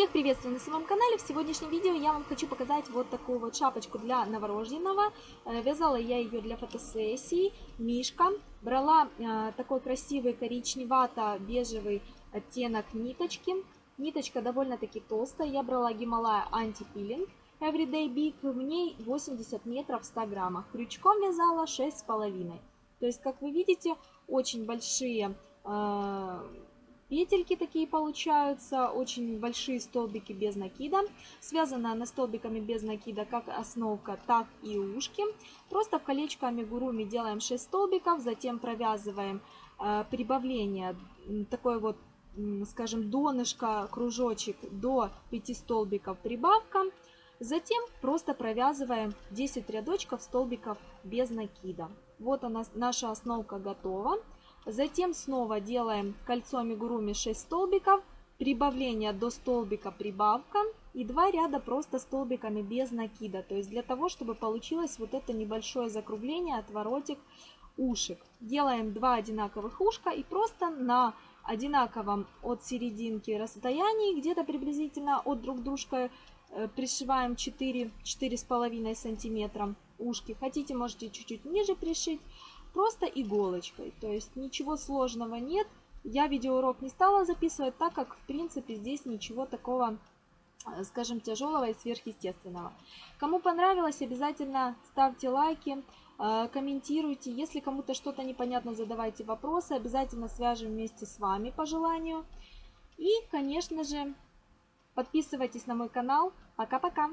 Всех приветствую на своем канале. В сегодняшнем видео я вам хочу показать вот такую вот шапочку для новорожденного. Э, вязала я ее для фотосессии. Мишка. Брала э, такой красивый коричневато-бежевый оттенок ниточки. Ниточка довольно-таки толстая. Я брала Гималая антипилинг. Everyday Big. В ней 80 метров в 100 граммах. Крючком вязала 6,5. То есть, как вы видите, очень большие э, петельки такие получаются, очень большие столбики без накида. Связана она столбиками без накида как основка, так и ушки. Просто в колечко амигуруми делаем 6 столбиков, затем провязываем э, прибавление, такой вот, скажем, донышко, кружочек до 5 столбиков прибавка. Затем просто провязываем 10 рядочков столбиков без накида. Вот она, наша основка готова. Затем снова делаем кольцо амигуруми 6 столбиков, прибавление до столбика прибавка и два ряда просто столбиками без накида. То есть для того, чтобы получилось вот это небольшое закругление, отворотик ушек. Делаем два одинаковых ушка и просто на одинаковом от серединки расстоянии, где-то приблизительно от друг дружка э, пришиваем 4-4,5 сантиметра ушки. Хотите, можете чуть-чуть ниже пришить просто иголочкой. То есть ничего сложного нет. Я видеоурок не стала записывать, так как в принципе здесь ничего такого э, скажем, тяжелого и сверхъестественного. Кому понравилось, обязательно ставьте лайки, э, комментируйте. Если кому-то что-то непонятно, задавайте вопросы. Обязательно свяжем вместе с вами по желанию. И, конечно же, подписывайтесь на мой канал. Пока-пока!